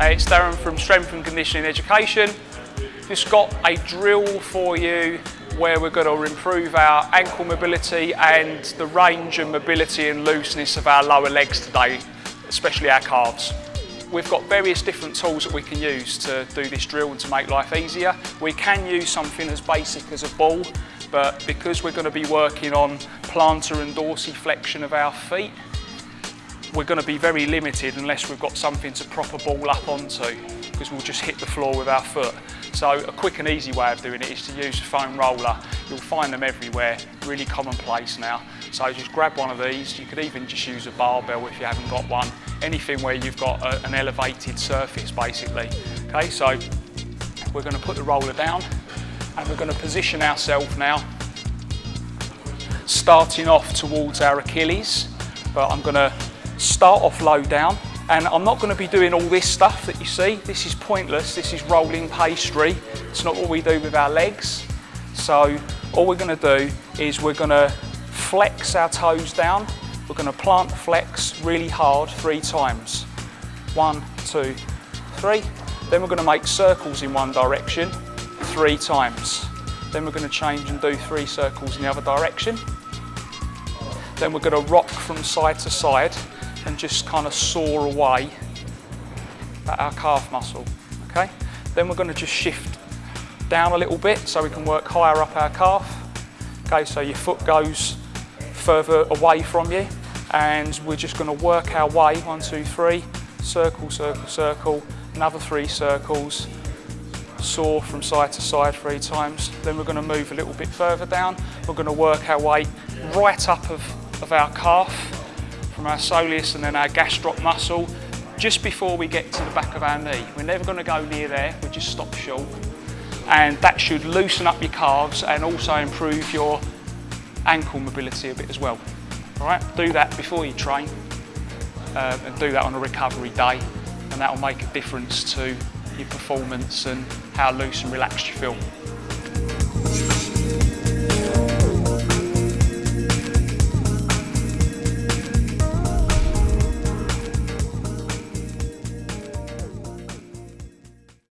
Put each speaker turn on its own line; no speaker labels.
Hey, it's Darren from Strength and Conditioning Education. Just got a drill for you where we're going to improve our ankle mobility and the range and mobility and looseness of our lower legs today, especially our calves. We've got various different tools that we can use to do this drill and to make life easier. We can use something as basic as a ball, but because we're going to be working on plantar and dorsiflexion of our feet, we're going to be very limited unless we've got something to prop a ball up onto because we'll just hit the floor with our foot. So a quick and easy way of doing it is to use a foam roller. You'll find them everywhere, really commonplace now. So just grab one of these. You could even just use a barbell if you haven't got one. Anything where you've got a, an elevated surface basically. Okay, so we're going to put the roller down and we're going to position ourselves now starting off towards our Achilles but I'm going to start off low down and I'm not going to be doing all this stuff that you see. This is pointless, this is rolling pastry. It's not what we do with our legs. So all we're going to do is we're going to flex our toes down. We're going to plant flex really hard three times. One, two, three. Then we're going to make circles in one direction three times. Then we're going to change and do three circles in the other direction. Then we're going to rock from side to side and just kind of saw away at our calf muscle, okay? Then we're gonna just shift down a little bit so we can work higher up our calf. Okay, so your foot goes further away from you and we're just gonna work our way, one, two, three, circle, circle, circle, another three circles, saw from side to side three times. Then we're gonna move a little bit further down. We're gonna work our way right up of, of our calf from our soleus and then our gastroc muscle just before we get to the back of our knee. We're never going to go near there, we just stop short. And that should loosen up your calves and also improve your ankle mobility a bit as well. All right, do that before you train uh, and do that on a recovery day and that will make a difference to your performance and how loose and relaxed you feel.